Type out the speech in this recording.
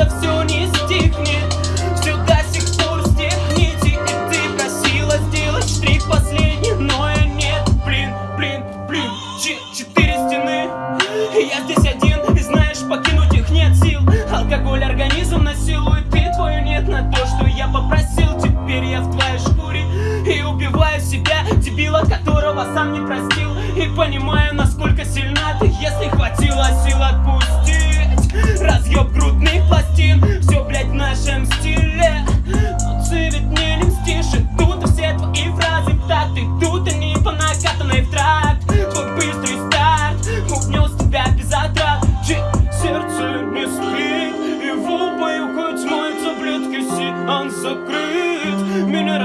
это все не стихнет. Все до сих пор стихните И ты просила сделать штрих последний Но я нет, блин, блин, блин Ч Четыре стены. Я здесь один, и знаешь, покинуть их нет сил. Алкоголь организм насилует И твою нет на то, что я попросил. Теперь я в твоей шкуре И убиваю себя, дебила, которого сам не простил. И понимаю, насколько сильна ты, если хватит. сокрыт, меня